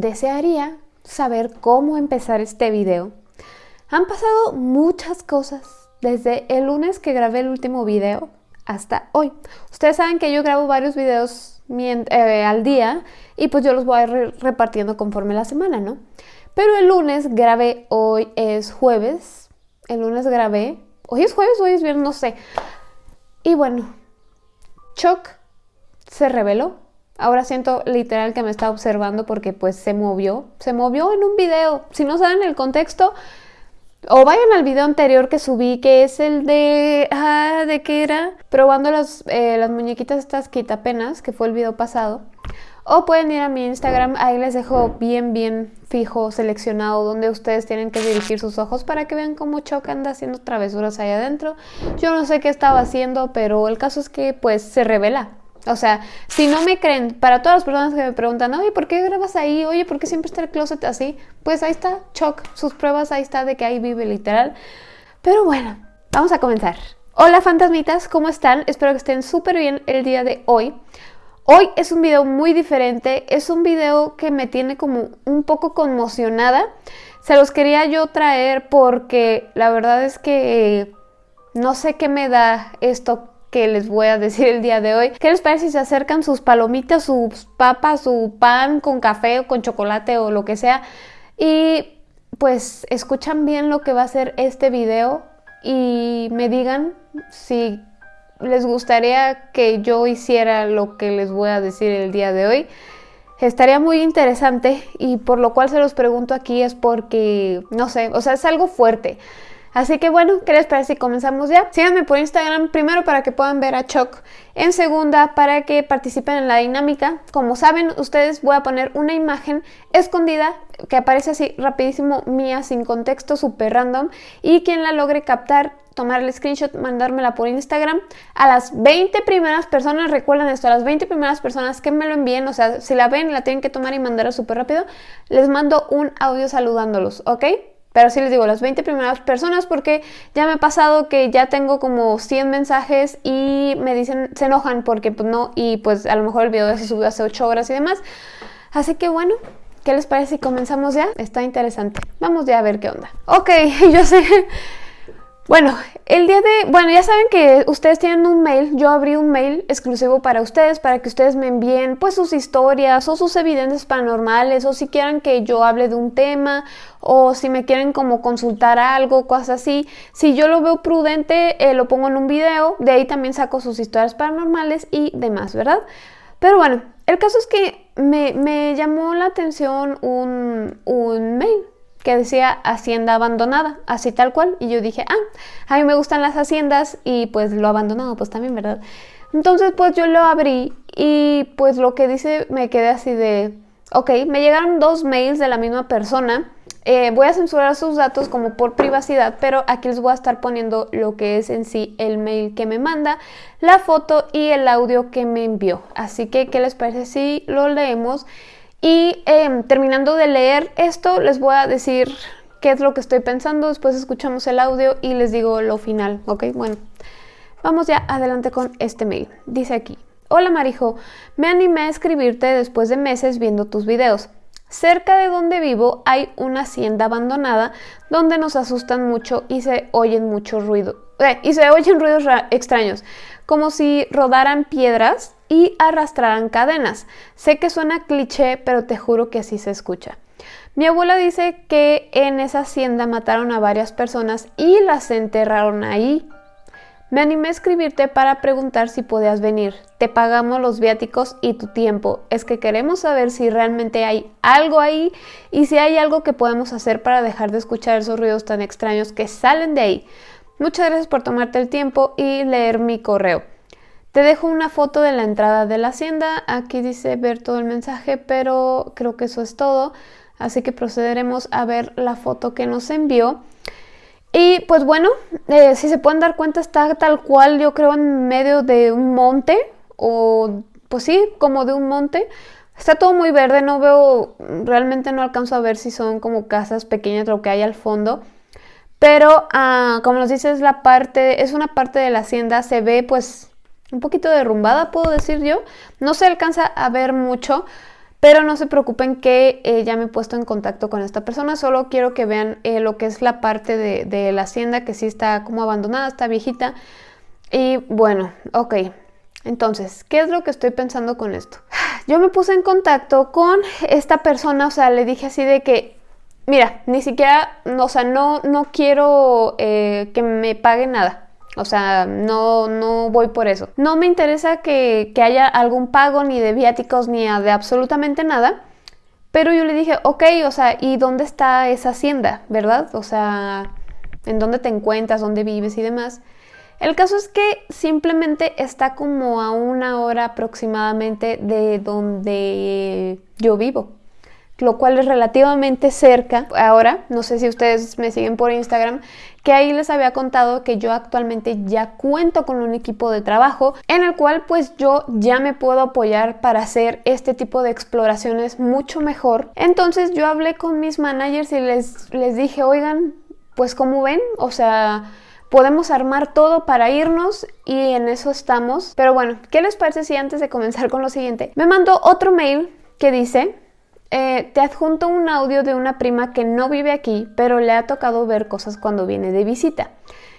desearía saber cómo empezar este video. Han pasado muchas cosas desde el lunes que grabé el último video hasta hoy. Ustedes saben que yo grabo varios videos eh, al día y pues yo los voy a ir repartiendo conforme la semana, ¿no? Pero el lunes grabé, hoy es jueves, el lunes grabé, hoy es jueves, hoy es viernes, no sé. Y bueno, Chuck se reveló. Ahora siento literal que me está observando porque pues se movió, se movió en un video. Si no saben el contexto, o vayan al video anterior que subí, que es el de... Ah, ¿de qué era? Probando las, eh, muñequitas estas quitapenas, que fue el video pasado. O pueden ir a mi Instagram, ahí les dejo bien, bien fijo, seleccionado, donde ustedes tienen que dirigir sus ojos para que vean cómo Choc anda haciendo travesuras ahí adentro. Yo no sé qué estaba haciendo, pero el caso es que pues se revela. O sea, si no me creen, para todas las personas que me preguntan, oye, ¿por qué grabas ahí? Oye, ¿por qué siempre está el closet así? Pues ahí está, Choc, sus pruebas, ahí está de que ahí vive literal. Pero bueno, vamos a comenzar. Hola fantasmitas, ¿cómo están? Espero que estén súper bien el día de hoy. Hoy es un video muy diferente, es un video que me tiene como un poco conmocionada. Se los quería yo traer porque la verdad es que no sé qué me da esto que les voy a decir el día de hoy. ¿Qué les parece si se acercan sus palomitas, sus papas, su pan con café o con chocolate o lo que sea? Y pues escuchan bien lo que va a ser este video y me digan si les gustaría que yo hiciera lo que les voy a decir el día de hoy. Estaría muy interesante y por lo cual se los pregunto aquí es porque, no sé, o sea, es algo fuerte. Así que bueno, ¿qué les parece si comenzamos ya? Síganme por Instagram primero para que puedan ver a Choc. En segunda, para que participen en la dinámica. Como saben ustedes, voy a poner una imagen escondida que aparece así rapidísimo mía, sin contexto, súper random. Y quien la logre captar tomar el screenshot, mandármela por Instagram. A las 20 primeras personas, recuerden esto, a las 20 primeras personas que me lo envíen, o sea, si la ven, la tienen que tomar y mandar súper rápido, les mando un audio saludándolos, ¿ok? Pero sí les digo, las 20 primeras personas porque ya me ha pasado que ya tengo como 100 mensajes y me dicen, se enojan porque pues no, y pues a lo mejor el video se subió hace 8 horas y demás. Así que bueno, ¿qué les parece si comenzamos ya? Está interesante. Vamos ya a ver qué onda. Ok, yo sé bueno, el día de... Bueno, ya saben que ustedes tienen un mail. Yo abrí un mail exclusivo para ustedes, para que ustedes me envíen pues sus historias o sus evidencias paranormales o si quieren que yo hable de un tema o si me quieren como consultar algo, cosas así. Si yo lo veo prudente, eh, lo pongo en un video. De ahí también saco sus historias paranormales y demás, ¿verdad? Pero bueno, el caso es que me, me llamó la atención un, un mail que decía hacienda abandonada, así tal cual. Y yo dije, ah, a mí me gustan las haciendas y pues lo abandonado, pues también, ¿verdad? Entonces pues yo lo abrí y pues lo que dice me quedé así de, ok, me llegaron dos mails de la misma persona. Eh, voy a censurar sus datos como por privacidad, pero aquí les voy a estar poniendo lo que es en sí el mail que me manda, la foto y el audio que me envió. Así que, ¿qué les parece si lo leemos? Y em, terminando de leer esto, les voy a decir qué es lo que estoy pensando. Después escuchamos el audio y les digo lo final, ¿ok? Bueno, vamos ya adelante con este mail. Dice aquí, Hola Marijo, me animé a escribirte después de meses viendo tus videos. Cerca de donde vivo hay una hacienda abandonada donde nos asustan mucho y se oyen mucho ruido. Eh, y se oyen ruidos extraños, como si rodaran piedras y arrastrarán cadenas. Sé que suena cliché, pero te juro que así se escucha. Mi abuela dice que en esa hacienda mataron a varias personas y las enterraron ahí. Me animé a escribirte para preguntar si podías venir. Te pagamos los viáticos y tu tiempo. Es que queremos saber si realmente hay algo ahí y si hay algo que podemos hacer para dejar de escuchar esos ruidos tan extraños que salen de ahí. Muchas gracias por tomarte el tiempo y leer mi correo. Te dejo una foto de la entrada de la hacienda. Aquí dice ver todo el mensaje, pero creo que eso es todo. Así que procederemos a ver la foto que nos envió. Y pues bueno, eh, si se pueden dar cuenta está tal cual yo creo en medio de un monte o pues sí, como de un monte. Está todo muy verde, no veo, realmente no alcanzo a ver si son como casas pequeñas lo que hay al fondo. Pero ah, como nos dice es la parte, es una parte de la hacienda, se ve pues un poquito derrumbada, puedo decir yo. No se alcanza a ver mucho, Pero no se preocupen que eh, ya me he puesto en contacto con esta persona, solo quiero que vean eh, lo que es la parte de, la hacienda que sí está como abandonada, está viejita. Y bueno, ok, entonces, ¿qué es lo que estoy pensando con esto? Yo me puse en contacto con esta persona, o sea, le dije así de que, mira, ni siquiera, o sea, no, no quiero eh, que me pague nada. O sea, no, no voy por eso. No me interesa que, que haya algún pago ni de viáticos ni de absolutamente nada. Pero yo le dije, ok, o sea, ¿y dónde está esa hacienda? ¿Verdad? O sea, ¿en dónde te encuentras? ¿Dónde vives y demás? El caso es que simplemente está como a una hora aproximadamente de donde yo vivo, lo cual es relativamente cerca. Ahora, no sé si ustedes me siguen por Instagram, que ahí les había contado que yo actualmente ya cuento con un equipo de trabajo en el cual pues yo ya me puedo apoyar para hacer este tipo de exploraciones mucho mejor. Entonces yo hablé con mis managers y les, les dije, oigan, pues como ven, o sea podemos armar todo para irnos y en eso estamos. Pero bueno, ¿qué les parece si antes de comenzar con lo siguiente? Me mandó otro mail que dice, eh, te adjunto un audio de una prima que no vive aquí, pero le ha tocado ver cosas cuando viene de visita.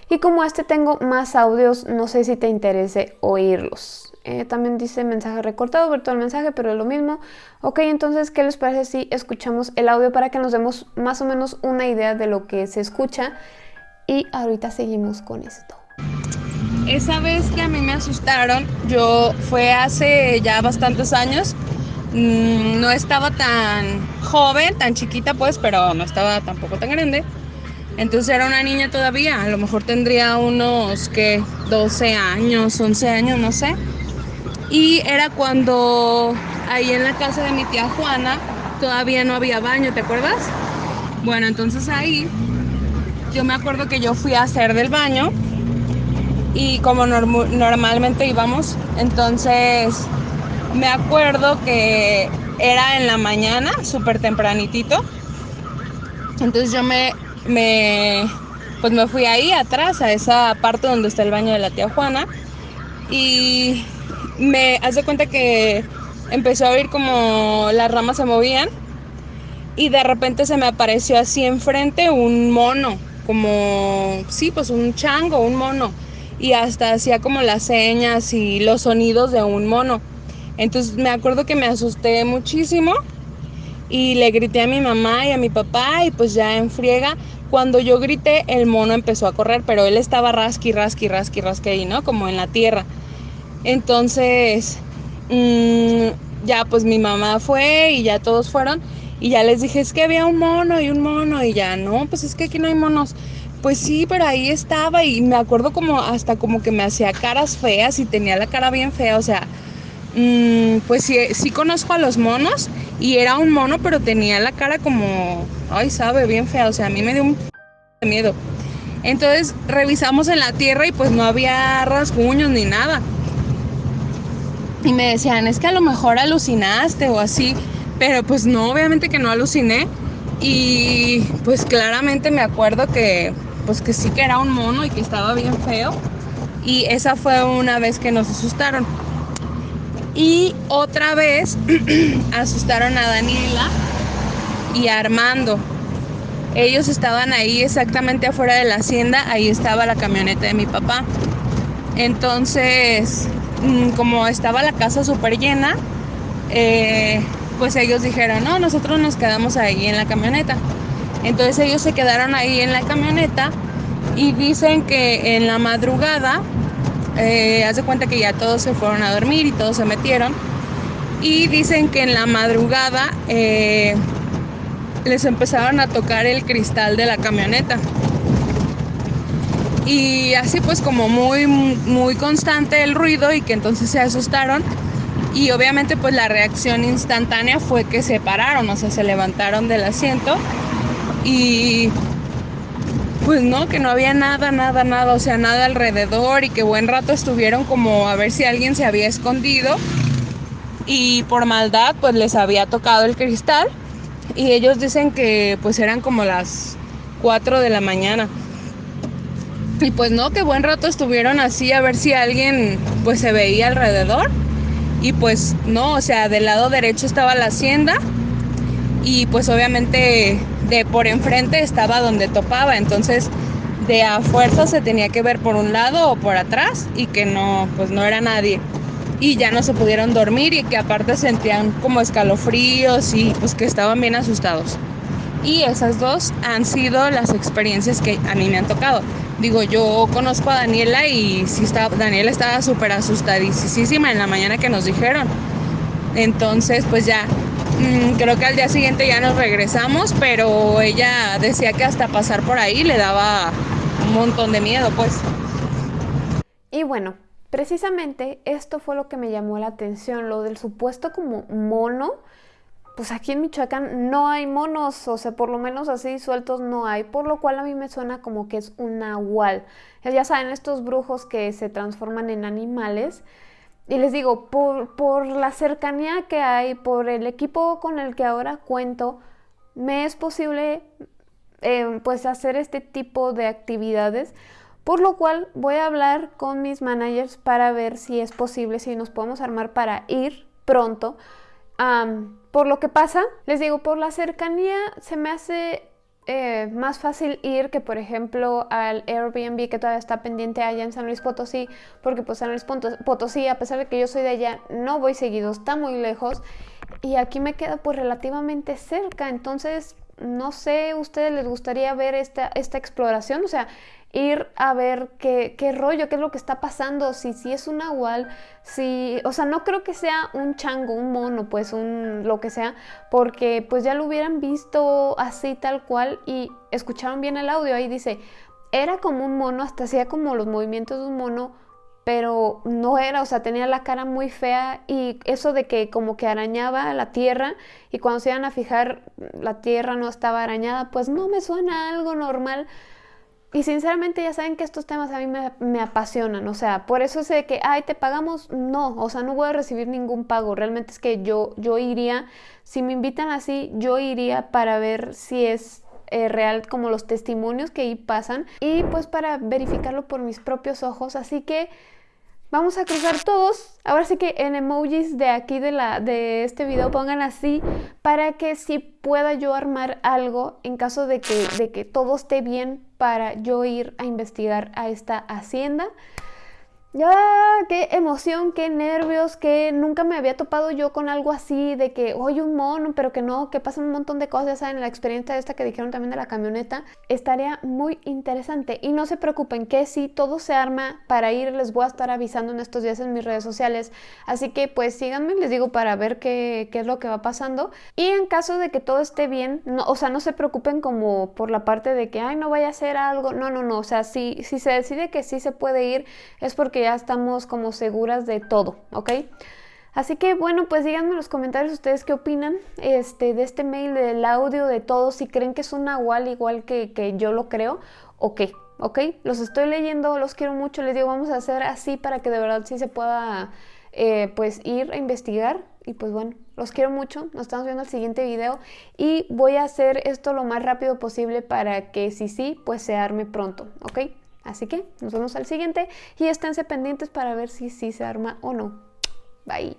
Y como este tengo más audios, no sé si te interese oírlos. Eh, también dice mensaje recortado, ver todo el mensaje, pero es lo mismo. Ok, entonces, ¿qué les parece si escuchamos el audio para que nos demos más o menos una idea de lo que se escucha? y ahorita seguimos con esto. Esa vez que a mí me asustaron, yo fue hace ya bastantes años. Mm, no estaba tan joven, tan chiquita pues, pero no estaba tampoco tan grande. Entonces era una niña todavía, a lo mejor tendría unos que 12 años, 11 años, no sé. Y era cuando ahí en la casa de mi tía Juana todavía no había baño, ¿te acuerdas? Bueno, entonces ahí yo me acuerdo que yo fui a hacer del baño y como normalmente íbamos, entonces me acuerdo que era en la mañana, súper tempranitito. Entonces yo me, me, pues me fui ahí atrás, a esa parte donde está el baño de la tía Juana. Y me hace cuenta que empezó a oír como las ramas se movían. Y de repente se me apareció así enfrente un mono como, sí, pues un chango, un mono. Y hasta hacía como las señas y los sonidos de un mono. Entonces me acuerdo que me asusté muchísimo y le grité a mi mamá y a mi papá y pues ya en friega. Cuando yo grité, el mono empezó a correr, pero él estaba rasqui, rasqui, rasqui, rasqui ahí, ¿no? Como en la tierra. Entonces, mm, ya pues mi mamá fue y ya todos fueron y ya les dije, es que había un mono y un mono y ya, no, pues es que aquí no hay monos. Pues sí, pero ahí estaba y me acuerdo como hasta como que me hacía caras feas y tenía la cara bien fea, o sea, mm, pues sí, sí conozco a los monos y era un mono, pero tenía la cara como, ay, sabe, bien fea, o sea, a mí me dio un miedo. Entonces revisamos en la tierra y pues no había rasguños ni nada. Y me decían, es que a lo mejor alucinaste o así. Pero pues no, obviamente que no aluciné. Y pues claramente me acuerdo que pues que sí que era un mono y que estaba bien feo. Y esa fue una vez que nos asustaron. Y otra vez asustaron a Daniela y a Armando. Ellos estaban ahí exactamente afuera de la hacienda, ahí estaba la camioneta de mi papá. Entonces, mm, como estaba la casa súper llena, eh, pues ellos dijeron, no, nosotros nos quedamos ahí en la camioneta. Entonces ellos se quedaron ahí en la camioneta y dicen que en la madrugada, eh, hace cuenta que ya todos se fueron a dormir y todos se metieron. Y dicen que en la madrugada eh, les empezaron a tocar el cristal de la camioneta. Y así pues como muy, muy constante el ruido y que entonces se asustaron y obviamente pues la reacción instantánea fue que se pararon, o sea, se levantaron del asiento y pues no, que no había nada, nada, nada, o sea, nada alrededor y que buen rato estuvieron como a ver si alguien se había escondido. Y por maldad pues les había tocado el cristal. Y ellos dicen que pues eran como las 4 de la mañana. Y pues no, que buen rato estuvieron así a ver si alguien pues se veía alrededor. Y pues no, o sea, del lado derecho estaba la hacienda y pues obviamente de por enfrente estaba donde topaba, entonces de a fuerza se tenía que ver por un lado o por atrás y que no, pues no era nadie. Y ya no se pudieron dormir y que aparte sentían como escalofríos y pues que estaban bien asustados. Y esas dos han sido las experiencias que a mí me han tocado. Digo, yo conozco a Daniela y sí estaba, Daniela estaba súper asustadísima en la mañana que nos dijeron. Entonces, pues ya, creo que al día siguiente ya nos regresamos, pero ella decía que hasta pasar por ahí le daba un montón de miedo, pues. Y bueno, precisamente esto fue lo que me llamó la atención, lo del supuesto como mono. Pues aquí en Michoacán no hay monos, o sea, por lo menos así sueltos no hay, por lo cual a mí me suena como que es un nahual. Ya saben, estos brujos que se transforman en animales. Y les digo, por, por la cercanía que hay, por el equipo con el que ahora cuento, me es posible eh, pues hacer este tipo de actividades, por lo cual voy a hablar con mis managers para ver si es posible, si nos podemos armar para ir pronto. por lo que pasa, les digo, por la cercanía se me hace eh, más fácil ir que, por ejemplo, al Airbnb que todavía está pendiente allá en San Luis Potosí, porque pues San Luis Potosí, a pesar de que yo soy de allá, no voy seguido, está muy lejos y aquí me queda pues relativamente cerca, entonces no sé, ¿ustedes les gustaría ver esta, esta exploración? O sea, ir a ver qué, qué, rollo, qué es lo que está pasando, si, si es un nahual, si, o sea, no creo que sea un chango, un mono, pues un lo que sea, porque pues ya lo hubieran visto así tal cual y escucharon bien el audio, ahí dice, era como un mono, hasta hacía como los movimientos de un mono, pero no era, o sea, tenía la cara muy fea y eso de que como que arañaba la tierra y cuando se iban a fijar la tierra no estaba arañada, pues no me suena algo normal. Y sinceramente ya saben que estos temas a mí me, apasionan, o sea, por eso sé que, ay, te pagamos, no, o sea, no voy a recibir ningún pago, realmente es que yo, yo iría, si me invitan así, yo iría para ver si es eh, real como los testimonios que ahí pasan y pues para verificarlo por mis propios ojos, así que Vamos a cruzar todos. Ahora sí que en emojis de aquí de, la, de este video pongan así para que si pueda yo armar algo en caso de que, de que todo esté bien para yo ir a investigar a esta hacienda. Ya, qué emoción, qué nervios, que nunca me había topado yo con algo así, de que, oye, un mono, pero que no, que pasan un montón de cosas, ya saben, la experiencia esta que dijeron también de la camioneta, estaría muy interesante. Y no se preocupen, que si todo se arma para ir, les voy a estar avisando en estos días en mis redes sociales. Así que pues síganme, les digo, para ver qué, qué es lo que va pasando. Y en caso de que todo esté bien, o sea, no se preocupen como por la parte de que, ay, no vaya a ser algo, no, no, no, o sea, si, si se decide que sí se puede ir, es porque ya estamos como seguras de todo, ¿ok? Así que bueno, pues díganme en los comentarios ustedes qué opinan este, de este mail, del audio, de todo, si creen que es un nahual igual que, que yo lo creo o qué, ¿ok? Los estoy leyendo, los quiero mucho, les digo, vamos a hacer así para que de verdad sí se pueda eh, pues ir a investigar y pues bueno, los quiero mucho, nos estamos viendo el siguiente video y voy a hacer esto lo más rápido posible para que si sí, pues se arme pronto, ¿ok? Así que nos vemos al siguiente y esténse pendientes para ver si sí si se arma o no. Bye.